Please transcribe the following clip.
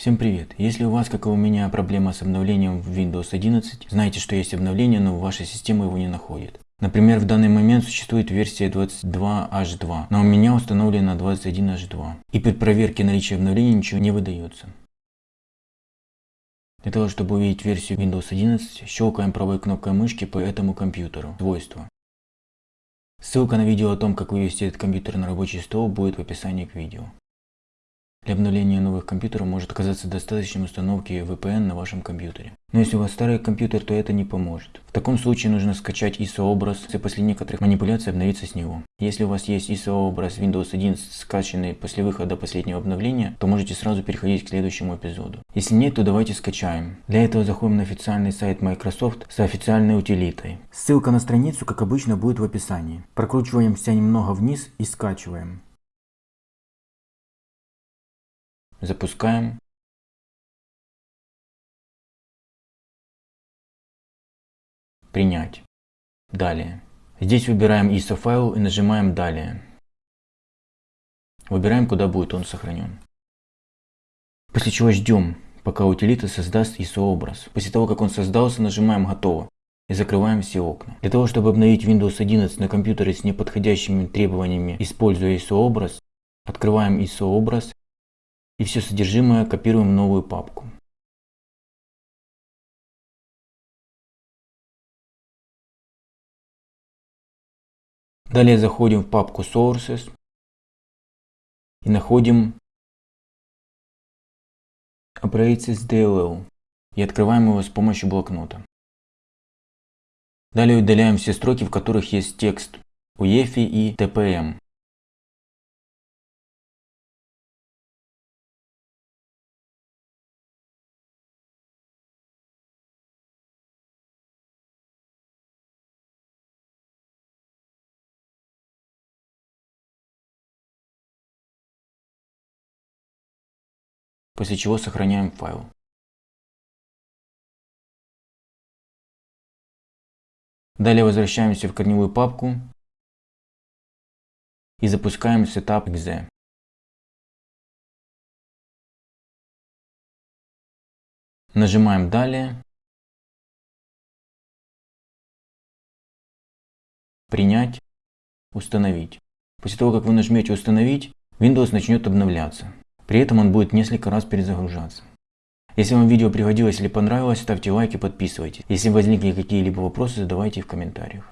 Всем привет! Если у вас, как и у меня, проблема с обновлением в Windows 11, знайте, что есть обновление, но ваша система его не находит. Например, в данный момент существует версия 22H2, но у меня установлена 21H2. И при проверке наличия обновления ничего не выдается. Для того, чтобы увидеть версию Windows 11, щелкаем правой кнопкой мышки по этому компьютеру. Свойства. Ссылка на видео о том, как вывести этот компьютер на рабочий стол будет в описании к видео. Для обновления новых компьютеров может оказаться достаточным установки VPN на вашем компьютере. Но если у вас старый компьютер, то это не поможет. В таком случае нужно скачать ISO-образ и после некоторых манипуляций обновиться с него. Если у вас есть ISO-образ Windows 11 скачанный после выхода последнего обновления, то можете сразу переходить к следующему эпизоду. Если нет, то давайте скачаем. Для этого заходим на официальный сайт Microsoft с официальной утилитой. Ссылка на страницу, как обычно, будет в описании. Прокручиваемся немного вниз и скачиваем. Запускаем. Принять. Далее. Здесь выбираем ISO файл и нажимаем Далее. Выбираем, куда будет он сохранен. После чего ждем, пока утилита создаст ISO образ. После того, как он создался, нажимаем Готово и закрываем все окна. Для того, чтобы обновить Windows 11 на компьютере с неподходящими требованиями, используя ISO образ, открываем ISO образ и все содержимое копируем в новую папку. Далее заходим в папку Sources и находим Operations DLL и открываем его с помощью блокнота. Далее удаляем все строки, в которых есть текст UEFI и TPM. После чего сохраняем файл. Далее возвращаемся в корневую папку и запускаем setup.exe. Нажимаем «Далее», «Принять», «Установить». После того, как вы нажмете «Установить», Windows начнет обновляться. При этом он будет несколько раз перезагружаться. Если вам видео пригодилось или понравилось, ставьте лайк и подписывайтесь. Если возникли какие-либо вопросы, задавайте их в комментариях.